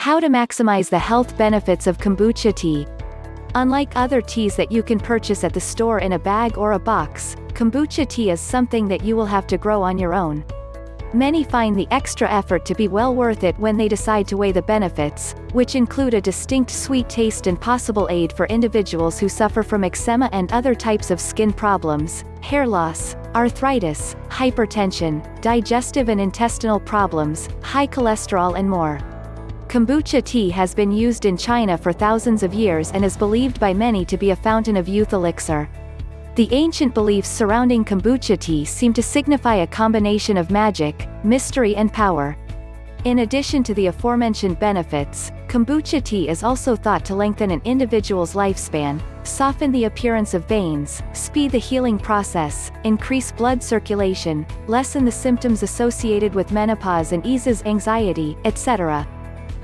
How to maximize the health benefits of kombucha tea. Unlike other teas that you can purchase at the store in a bag or a box, kombucha tea is something that you will have to grow on your own. Many find the extra effort to be well worth it when they decide to weigh the benefits, which include a distinct sweet taste and possible aid for individuals who suffer from eczema and other types of skin problems, hair loss, arthritis, hypertension, digestive and intestinal problems, high cholesterol and more. Kombucha tea has been used in China for thousands of years and is believed by many to be a fountain of youth elixir. The ancient beliefs surrounding kombucha tea seem to signify a combination of magic, mystery and power. In addition to the aforementioned benefits, kombucha tea is also thought to lengthen an individual's lifespan, soften the appearance of veins, speed the healing process, increase blood circulation, lessen the symptoms associated with menopause and eases anxiety, etc.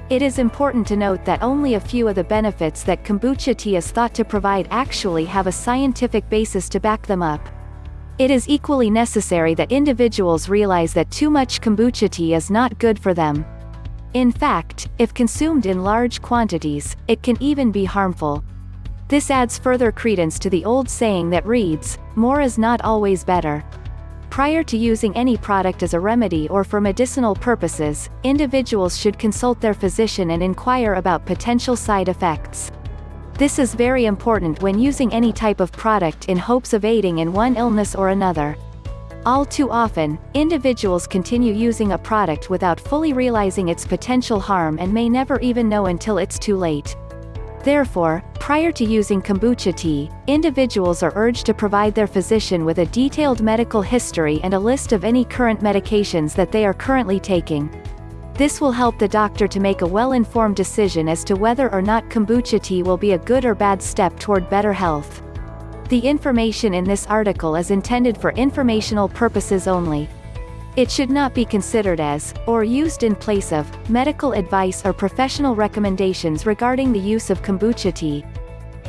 It is important to note that only a few of the benefits that kombucha tea is thought to provide actually have a scientific basis to back them up. It is equally necessary that individuals realize that too much kombucha tea is not good for them. In fact, if consumed in large quantities, it can even be harmful. This adds further credence to the old saying that reads, more is not always better. Prior to using any product as a remedy or for medicinal purposes, individuals should consult their physician and inquire about potential side effects. This is very important when using any type of product in hopes of aiding in one illness or another. All too often, individuals continue using a product without fully realizing its potential harm and may never even know until it's too late. Therefore, prior to using kombucha tea, individuals are urged to provide their physician with a detailed medical history and a list of any current medications that they are currently taking. This will help the doctor to make a well-informed decision as to whether or not kombucha tea will be a good or bad step toward better health. The information in this article is intended for informational purposes only. It should not be considered as, or used in place of, medical advice or professional recommendations regarding the use of kombucha tea.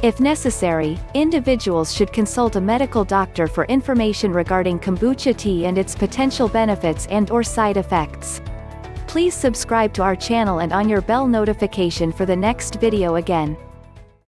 If necessary, individuals should consult a medical doctor for information regarding kombucha tea and its potential benefits and or side effects. Please subscribe to our channel and on your bell notification for the next video again.